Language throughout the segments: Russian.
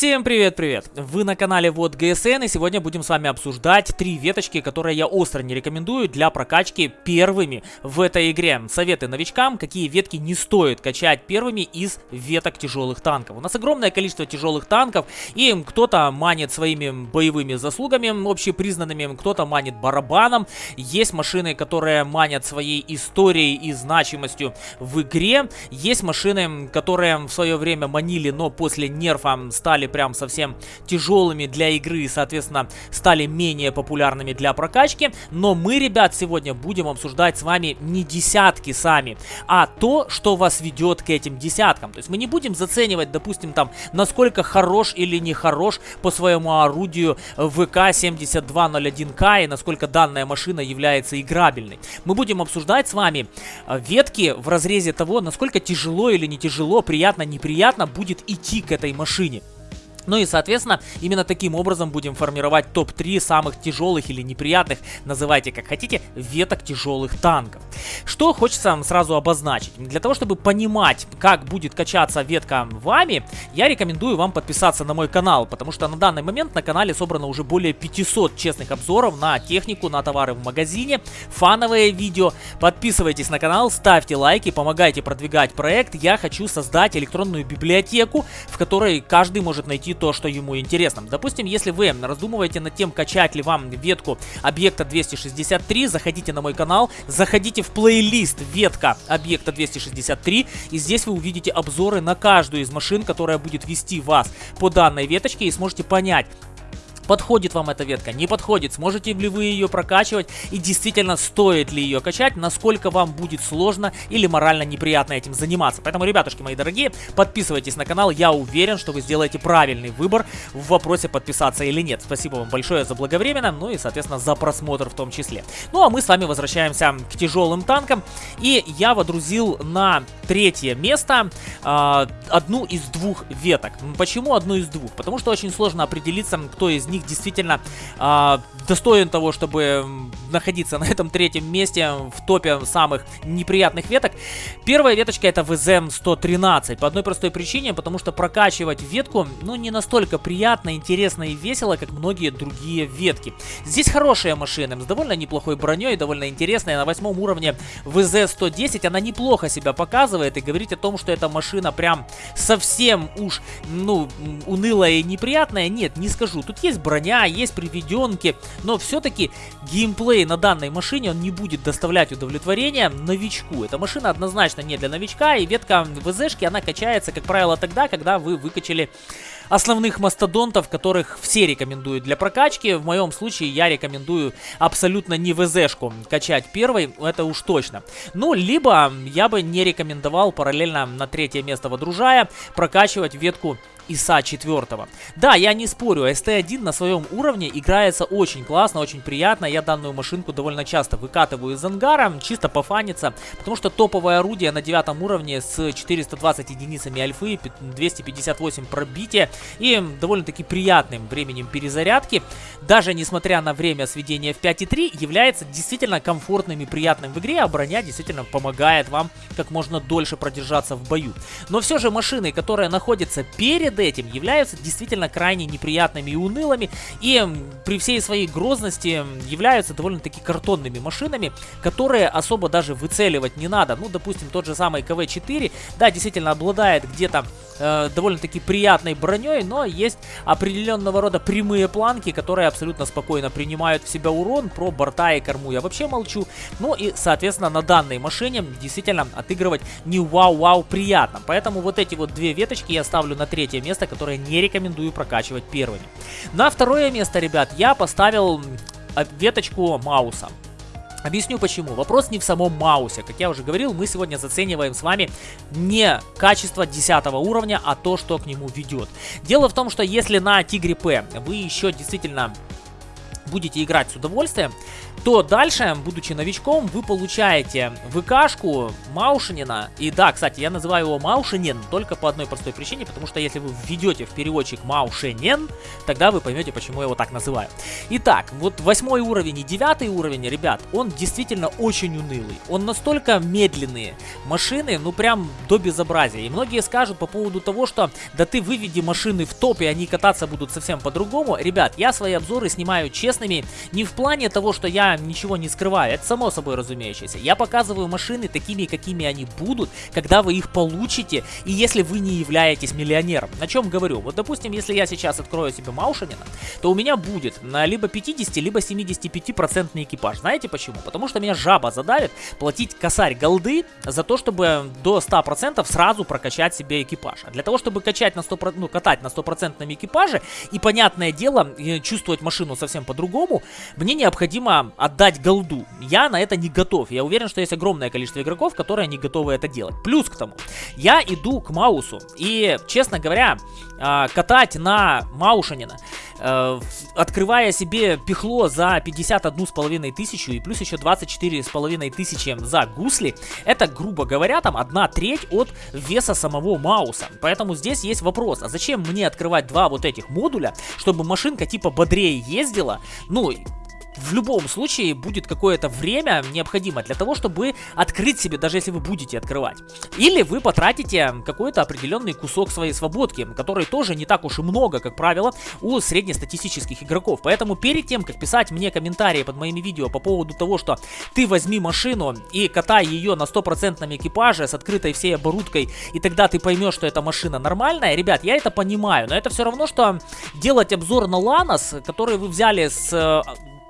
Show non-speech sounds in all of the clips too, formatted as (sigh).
Всем привет-привет! Вы на канале Вот ГСН и сегодня будем с вами обсуждать три веточки, которые я остро не рекомендую для прокачки первыми в этой игре. Советы новичкам, какие ветки не стоит качать первыми из веток тяжелых танков. У нас огромное количество тяжелых танков и кто-то манит своими боевыми заслугами общепризнанными, кто-то манит барабаном. Есть машины, которые манят своей историей и значимостью в игре. Есть машины, которые в свое время манили, но после нерфа стали прям совсем тяжелыми для игры и, соответственно, стали менее популярными для прокачки. Но мы, ребят, сегодня будем обсуждать с вами не десятки сами, а то, что вас ведет к этим десяткам. То есть мы не будем заценивать, допустим, там, насколько хорош или не хорош по своему орудию ВК-7201К и насколько данная машина является играбельной. Мы будем обсуждать с вами э, ветки в разрезе того, насколько тяжело или не тяжело, приятно, неприятно будет идти к этой машине. Ну и, соответственно, именно таким образом будем формировать топ-3 самых тяжелых или неприятных, называйте как хотите, веток тяжелых танков. Что хочется сразу обозначить. Для того, чтобы понимать, как будет качаться ветка вами, я рекомендую вам подписаться на мой канал, потому что на данный момент на канале собрано уже более 500 честных обзоров на технику, на товары в магазине, фановые видео. Подписывайтесь на канал, ставьте лайки, помогайте продвигать проект. Я хочу создать электронную библиотеку, в которой каждый может найти то, что ему интересно. Допустим, если вы раздумываете над тем, качать ли вам ветку объекта 263, заходите на мой канал, заходите в плейлист ветка объекта 263, и здесь вы увидите обзоры на каждую из машин, которая будет вести вас по данной веточке, и сможете понять, Подходит вам эта ветка, не подходит, сможете ли вы ее прокачивать и действительно стоит ли ее качать, насколько вам будет сложно или морально неприятно этим заниматься. Поэтому, ребятушки мои дорогие, подписывайтесь на канал, я уверен, что вы сделаете правильный выбор в вопросе подписаться или нет. Спасибо вам большое за благовременно, ну и, соответственно, за просмотр в том числе. Ну а мы с вами возвращаемся к тяжелым танкам, и я водрузил на третье место э, одну из двух веток. Почему одну из двух? Потому что очень сложно определиться, кто из них действительно э, достоин того, чтобы находиться (laughs) на этом третьем месте в топе самых неприятных веток. Первая веточка это ВЗМ-113. По одной простой причине, потому что прокачивать ветку, ну, не настолько приятно, интересно и весело, как многие другие ветки. Здесь хорошая машина, с довольно неплохой броней, довольно интересная. На восьмом уровне ВЗ-110 она неплохо себя показывает и говорить о том, что эта машина прям совсем уж, ну, унылая и неприятная, нет, не скажу. Тут есть броня, есть приведенки, но все-таки геймплей на данной машине он не будет доставлять удовлетворения новичку. Эта машина однозначно не для новичка, и ветка ВЗшки, она качается, как правило, тогда, когда вы выкачали основных мастодонтов, которых все рекомендуют для прокачки. В моем случае я рекомендую абсолютно не ВЗшку качать первой, это уж точно. Ну, либо я бы не рекомендовал параллельно на третье место водружая прокачивать ветку ИСа 4. Да, я не спорю, ST1 на своем уровне играется очень классно, очень приятно. Я данную машинку довольно часто выкатываю из ангара, чисто пофаниться, потому что топовое орудие на девятом уровне с 420 единицами альфы, 258 пробития и довольно-таки приятным временем перезарядки, даже несмотря на время сведения в 5.3, является действительно комфортным и приятным в игре, а броня действительно помогает вам как можно дольше продержаться в бою. Но все же машины, которые находятся перед этим являются действительно крайне неприятными и унылыми, и при всей своей грозности являются довольно-таки картонными машинами, которые особо даже выцеливать не надо. Ну, допустим, тот же самый КВ-4, да, действительно обладает где-то э, довольно-таки приятной броней, но есть определенного рода прямые планки, которые абсолютно спокойно принимают в себя урон. Про борта и корму я вообще молчу. Ну и, соответственно, на данной машине действительно отыгрывать не вау-вау приятно. Поэтому вот эти вот две веточки я ставлю на третье место, которое не рекомендую прокачивать первыми. На второе место, ребят, я поставил веточку Мауса. Объясню почему. Вопрос не в самом Маусе. Как я уже говорил, мы сегодня зацениваем с вами не качество 10 уровня, а то, что к нему ведет. Дело в том, что если на Тигре П вы еще действительно будете играть с удовольствием, то дальше, будучи новичком, вы получаете ВКшку Маушинина. И да, кстати, я называю его Маушинин только по одной простой причине, потому что если вы введете в переводчик Маушинин, тогда вы поймете, почему я его так называю. Итак, вот восьмой уровень и девятый уровень, ребят, он действительно очень унылый. Он настолько медленные машины, ну прям до безобразия. И многие скажут по поводу того, что да ты выведи машины в топ, и они кататься будут совсем по-другому. Ребят, я свои обзоры снимаю честными не в плане того, что я ничего не скрываю, это само собой разумеющееся. Я показываю машины такими, какими они будут, когда вы их получите, и если вы не являетесь миллионером. На чем говорю? Вот, допустим, если я сейчас открою себе Маушинина, то у меня будет на либо 50, либо 75 процентный экипаж. Знаете почему? Потому что меня жаба задавит платить косарь голды за то, чтобы до 100 процентов сразу прокачать себе экипаж. А для того, чтобы качать на 100, ну, катать на 100 процентном экипаже и, понятное дело, чувствовать машину совсем по-другому, мне необходимо отдать голду. Я на это не готов. Я уверен, что есть огромное количество игроков, которые не готовы это делать. Плюс к тому, я иду к Маусу. И, честно говоря, а, катать на Маушанина, э, открывая себе пихло за 51 с половиной тысячу и плюс еще 24 с половиной тысячи за гусли, это, грубо говоря, там одна треть от веса самого Мауса. Поэтому здесь есть вопрос, а зачем мне открывать два вот этих модуля, чтобы машинка типа бодрее ездила, ну, в любом случае будет какое-то время необходимо для того, чтобы открыть себе, даже если вы будете открывать. Или вы потратите какой-то определенный кусок своей свободки, который тоже не так уж и много, как правило, у среднестатистических игроков. Поэтому перед тем, как писать мне комментарии под моими видео по поводу того, что ты возьми машину и катай ее на стопроцентном экипаже с открытой всей оборудкой, и тогда ты поймешь, что эта машина нормальная, ребят, я это понимаю, но это все равно, что делать обзор на Ланос, который вы взяли с э,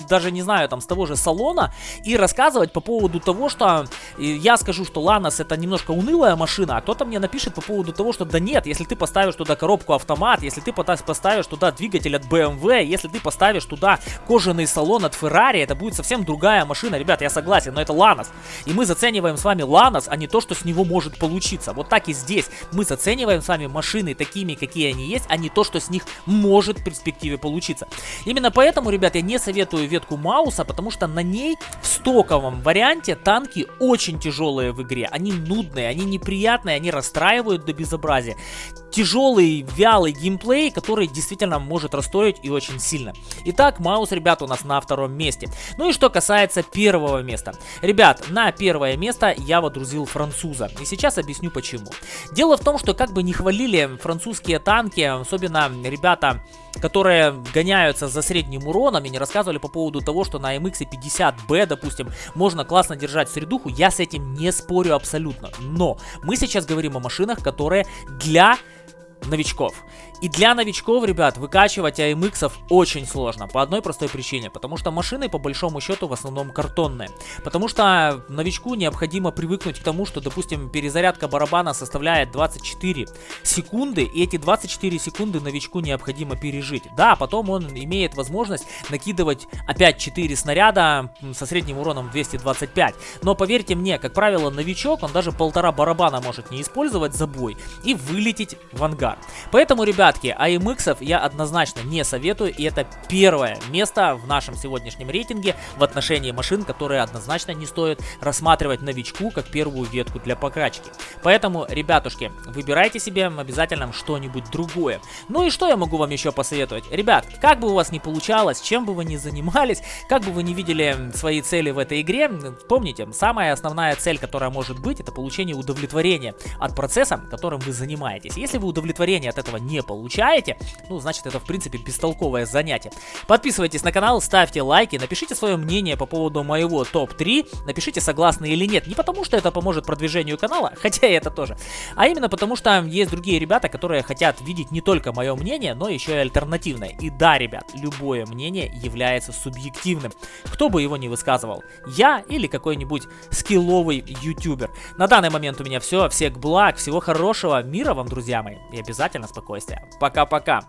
даже не знаю, там, с того же салона, и рассказывать по поводу того, что я скажу, что Ланос это немножко унылая машина, а кто-то мне напишет по поводу того, что да нет, если ты поставишь туда коробку автомат, если ты поставишь туда двигатель от BMW, если ты поставишь туда кожаный салон от Ferrari, это будет совсем другая машина. Ребят, я согласен, но это Ланос. И мы зацениваем с вами Ланос, а не то, что с него может получиться. Вот так и здесь. Мы зацениваем с вами машины такими, какие они есть, а не то, что с них может в перспективе получиться. Именно поэтому, ребят, я не советую ветку Мауса, потому что на ней в стоковом варианте танки очень тяжелые в игре. Они нудные, они неприятные, они расстраивают до безобразия. Тяжелый, вялый геймплей, который действительно может расстроить и очень сильно. Итак, Маус, ребят, у нас на втором месте. Ну и что касается первого места. Ребят, на первое место я водрузил француза. И сейчас объясню почему. Дело в том, что как бы не хвалили французские танки, особенно ребята которые гоняются за средним уроном и не рассказывали по поводу того, что на MX 50B, допустим, можно классно держать средуху, я с этим не спорю абсолютно. Но мы сейчас говорим о машинах, которые для новичков. И для новичков, ребят, выкачивать AMX очень сложно. По одной простой причине. Потому что машины, по большому счету, в основном картонные. Потому что новичку необходимо привыкнуть к тому, что, допустим, перезарядка барабана составляет 24 секунды. И эти 24 секунды новичку необходимо пережить. Да, потом он имеет возможность накидывать опять 4 снаряда со средним уроном 225. Но поверьте мне, как правило, новичок, он даже полтора барабана может не использовать за бой и вылететь в ангар. Поэтому, ребят, Ребятки, AMX я однозначно не советую, и это первое место в нашем сегодняшнем рейтинге в отношении машин, которые однозначно не стоит рассматривать новичку как первую ветку для прокачки. Поэтому, ребятушки, выбирайте себе обязательно что-нибудь другое. Ну и что я могу вам еще посоветовать? Ребят, как бы у вас ни получалось, чем бы вы ни занимались, как бы вы не видели свои цели в этой игре, помните, самая основная цель, которая может быть, это получение удовлетворения от процесса, которым вы занимаетесь. Если вы удовлетворение от этого не получаете, получаете, ну, значит, это, в принципе, бестолковое занятие. Подписывайтесь на канал, ставьте лайки, напишите свое мнение по поводу моего топ-3, напишите, согласны или нет. Не потому, что это поможет продвижению канала, (laughs) хотя и это тоже, а именно потому, что есть другие ребята, которые хотят видеть не только мое мнение, но еще и альтернативное. И да, ребят, любое мнение является субъективным, кто бы его ни высказывал, я или какой-нибудь скилловый ютубер. На данный момент у меня все, всех благ, всего хорошего, мира вам, друзья мои, и обязательно спокойствия. Пока-пока.